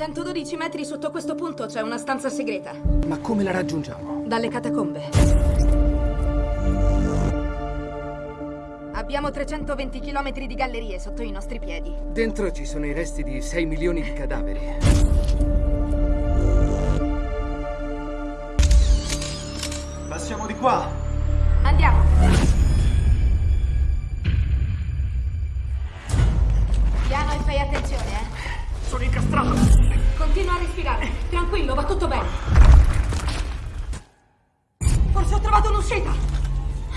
112 metri sotto questo punto c'è una stanza segreta. Ma come la raggiungiamo? Dalle catacombe. Abbiamo 320 km di gallerie sotto i nostri piedi. Dentro ci sono i resti di 6 milioni di cadaveri. Passiamo di qua. Andiamo. Piano e fai attenzione, eh. Sono incastrato! Continua a respirare. Tranquillo, va tutto bene. Forse ho trovato un'uscita.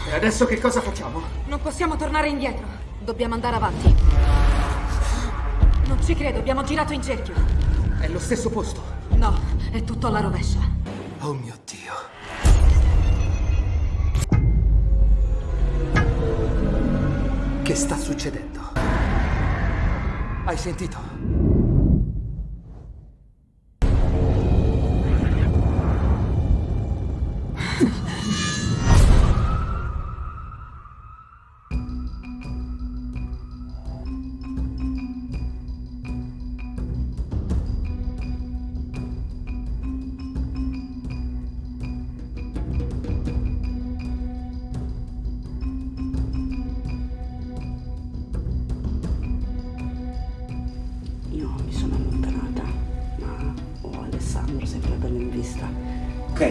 E adesso che cosa facciamo? Non possiamo tornare indietro. Dobbiamo andare avanti. Non ci credo, abbiamo girato in cerchio. È lo stesso posto. No, è tutto alla rovescia. Oh mio Dio. Che sta succedendo? Hai sentito?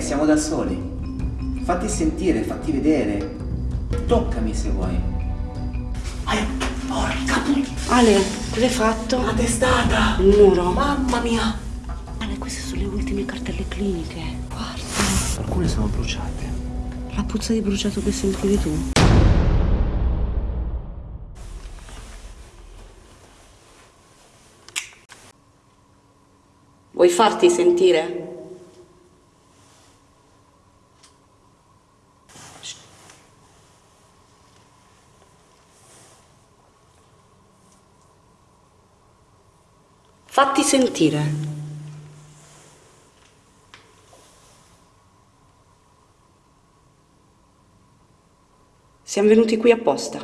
Siamo da soli. Fatti sentire, fatti vedere. Toccami se vuoi. Ale, porca puttana! Ale, cosa hai fatto? La testata! Il muro? Mamma mia! Ale, queste sono le ultime cartelle cliniche. Guarda, Alcune sono bruciate. la puzza di bruciato che sentivi tu. Vuoi farti sentire? Fatti sentire. Siamo venuti qui apposta.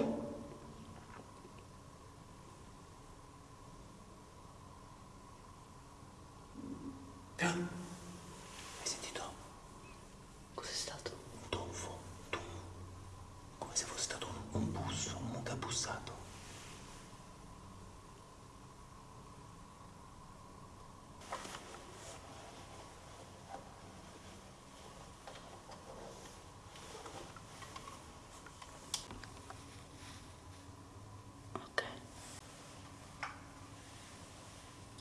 Hai sentito? Cos'è stato? Un tonfo. Tu. Come se fosse stato un, un busso, un mucca bussato. Ok.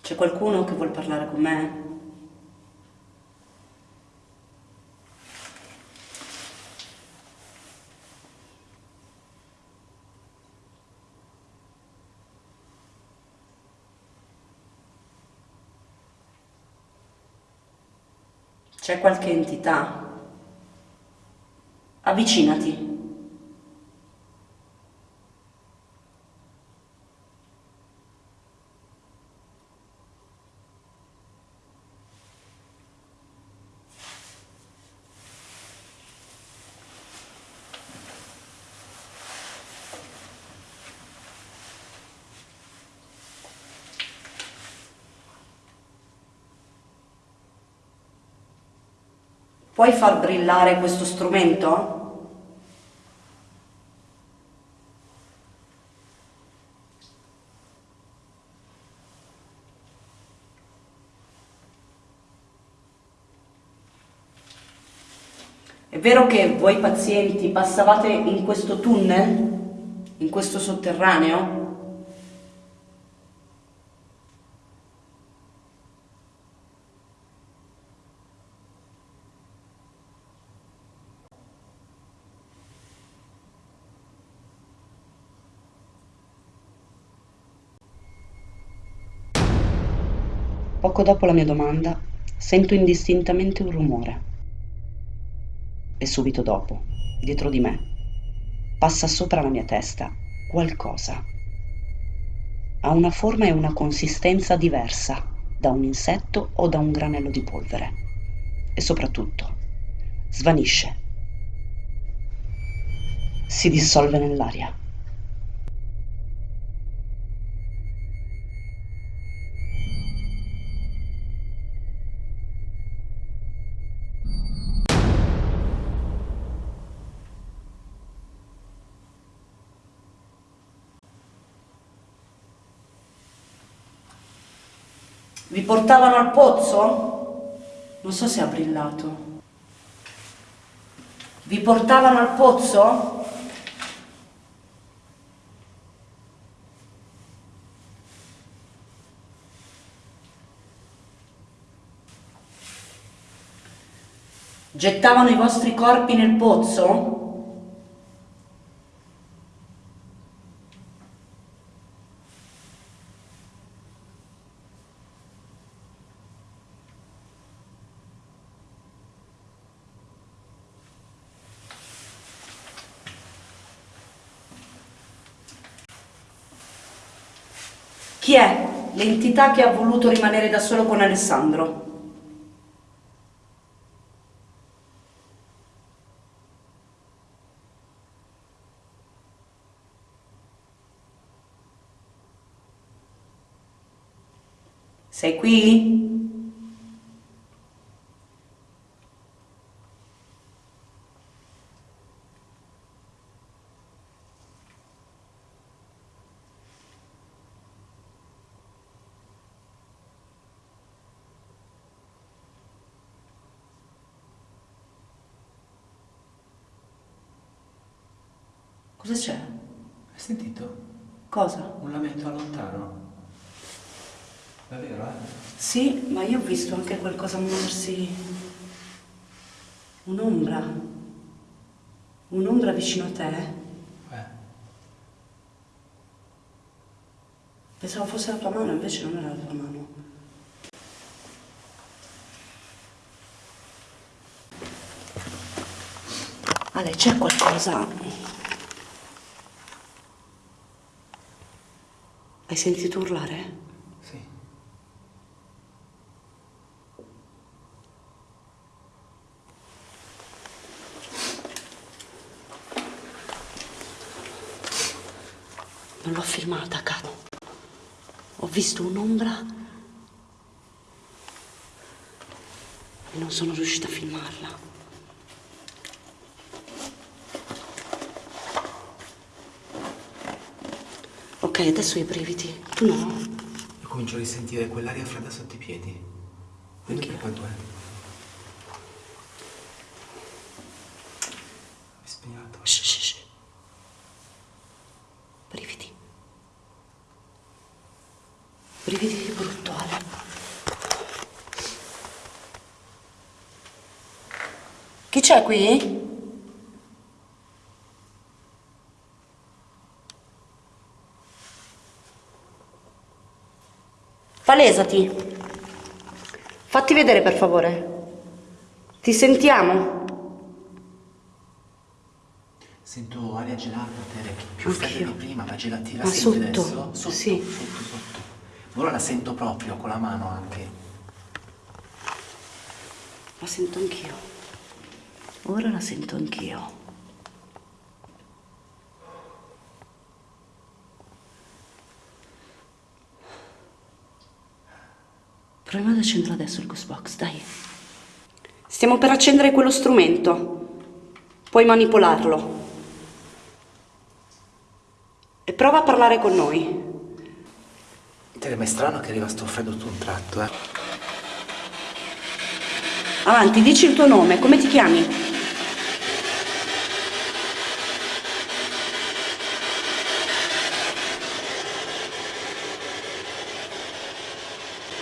C'è qualcuno che vuol parlare con me? C'è qualche entità? Avvicinati. Puoi far brillare questo strumento? È vero che voi pazienti passavate in questo tunnel? In questo sotterraneo? Poco dopo la mia domanda, sento indistintamente un rumore. E subito dopo, dietro di me, passa sopra la mia testa qualcosa. Ha una forma e una consistenza diversa da un insetto o da un granello di polvere. E soprattutto, svanisce. Si dissolve nell'aria. Vi portavano al pozzo? Non so se ha brillato. Vi portavano al pozzo? Gettavano i vostri corpi nel pozzo? Chi è l'entità che ha voluto rimanere da solo con Alessandro? Sei qui? Cosa c'è? Hai sentito? Cosa? Un lamento lontano. Davvero, eh? Sì, ma io ho visto anche qualcosa muoversi. Un'ombra. Un'ombra vicino a te. Eh. Pensavo fosse la tua mano, invece non era la tua mano. Ale, c'è qualcosa. Hai sentito urlare? Sì. Non l'ho filmata, caro. Ho visto un'ombra e non sono riuscita a filmarla. Ok, adesso i brividi. Tu no? Io comincio a risentire quell'aria fredda sotto i piedi. Vedi che quanto è? Mi spegnato. Shh, shh, shh. Brividi. Brividi di brutto, Ale. Chi c'è qui? Palesati. Fatti vedere, per favore. Ti sentiamo? Sento aria gelata, Tere, più fredda di prima, ma gelatina. Ma senti sotto? adesso? Sotto, Sì. sotto, sotto. Ora la sento proprio, con la mano anche. La sento anch'io. Ora la sento anch'io. Proviamo ad accendere adesso il ghost box, dai. Stiamo per accendere quello strumento. Puoi manipolarlo. E prova a parlare con noi. Ma è strano che arriva sto freddo tutto un tratto, eh. Avanti, dici il tuo nome, come ti chiami?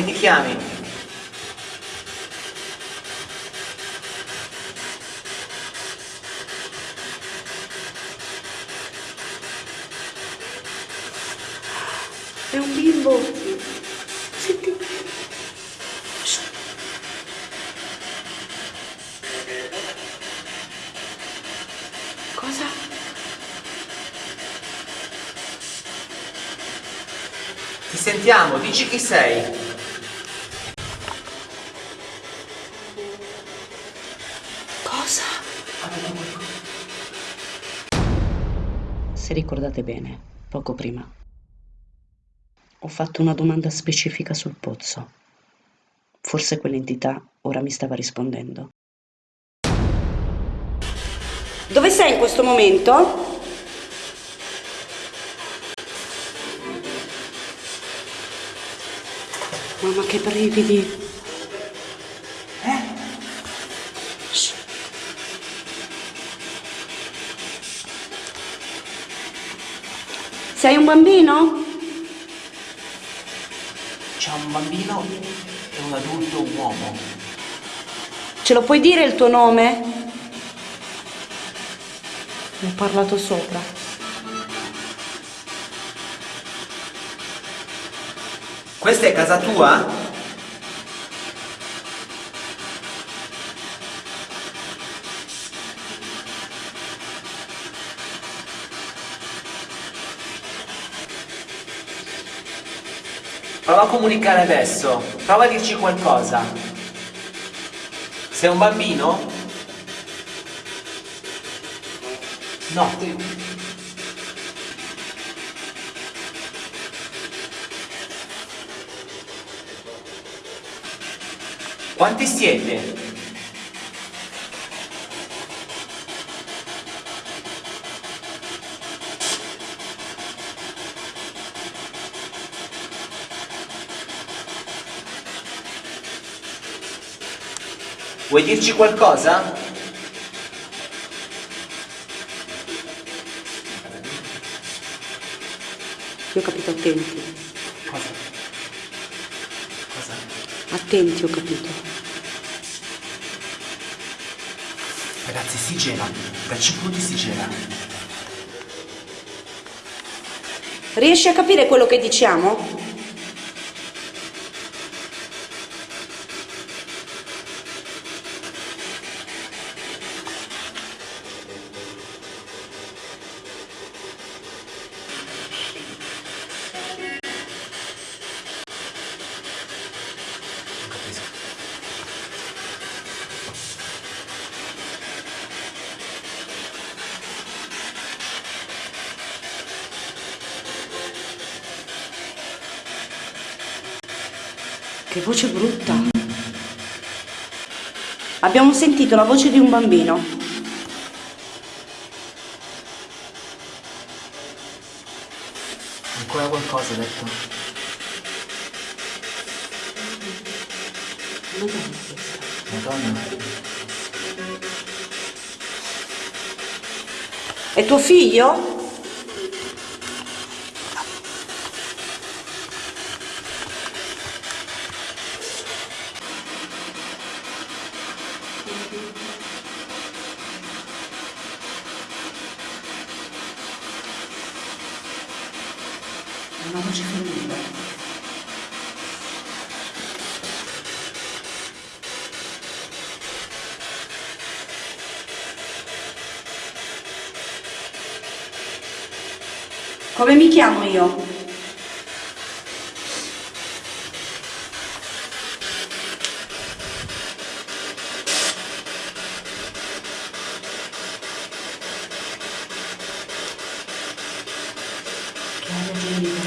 Come ti chiami? È un bimbo. Senti. Cosa? Ti sentiamo, dici chi sei. Cosa? Se ricordate bene, poco prima, ho fatto una domanda specifica sul pozzo. Forse quell'entità ora mi stava rispondendo. Dove sei in questo momento? Mamma che brividi. Sei un bambino? C'è un bambino e un adulto uomo. Ce lo puoi dire il tuo nome? Ne ho parlato sopra. Questa è casa tua? Prova a comunicare adesso, prova a dirci qualcosa. Sei un bambino? No. Quanti siete? Vuoi dirci qualcosa? Io ho capito attenti. Cosa? Cosa? Attenti, ho capito. Ragazzi, si gela. Da 5 minuti si gela. Riesci a capire quello che diciamo? Che voce brutta. Abbiamo sentito la voce di un bambino. Ancora qualcosa, detto. Madonna. È tuo figlio? Voce femminile. Come mi chiamo io?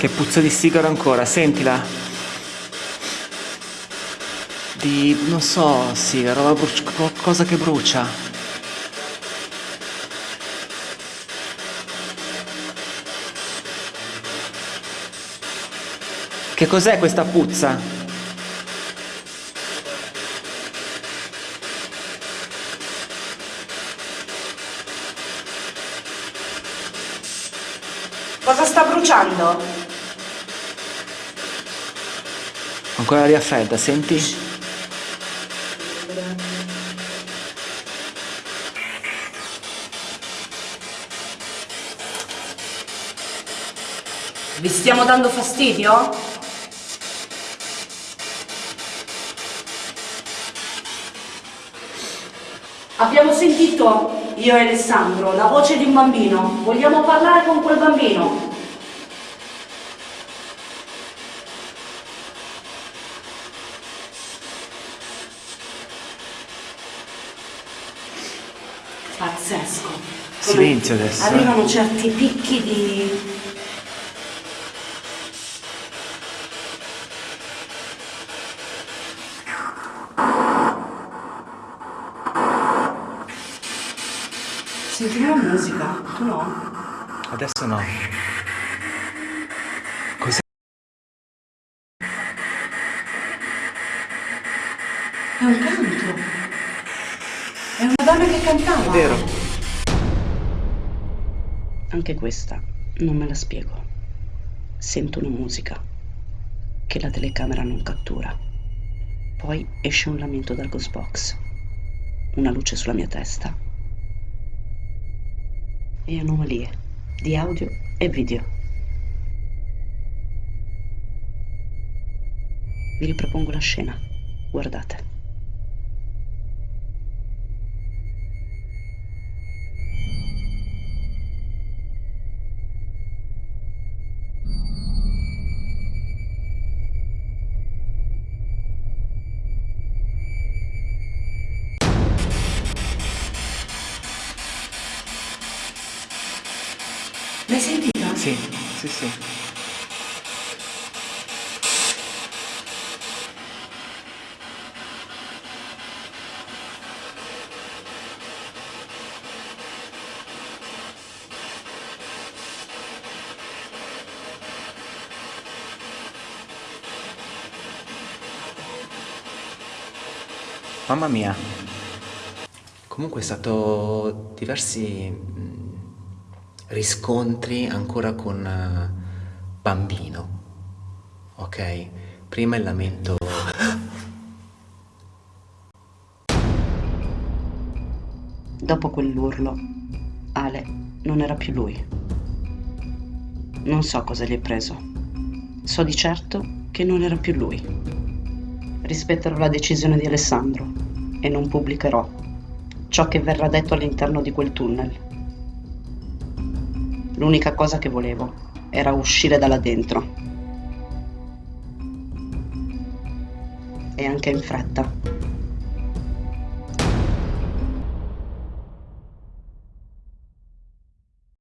Che puzza di sigaro ancora, sentila. Di, non so, sì, roba bruci- qualcosa che brucia. Che cos'è questa puzza? Cosa sta bruciando? Ancora l'aria fredda, senti? Vi stiamo dando fastidio? Abbiamo sentito, io e Alessandro, la voce di un bambino. Vogliamo parlare con quel bambino. Pazzesco. Come Silenzio adesso. Arrivano certi picchi di... Sentiamo la musica, tu no? Adesso no. Cos'è? È un canto. È una donna che cantava. È vero. Anche questa non me la spiego. Sento una musica che la telecamera non cattura. Poi esce un lamento dal ghost box. Una luce sulla mia testa. E anomalie di audio e video. Vi ripropongo la scena. Guardate. Mamma mia. Comunque è stato diversi mh, riscontri ancora con eh, bambino. Ok? Prima il lamento. Dopo quell'urlo, Ale non era più lui. Non so cosa gli è preso. So di certo che non era più lui. Rispetterò la decisione di Alessandro e non pubblicherò ciò che verrà detto all'interno di quel tunnel. L'unica cosa che volevo era uscire da là dentro. E anche in fretta.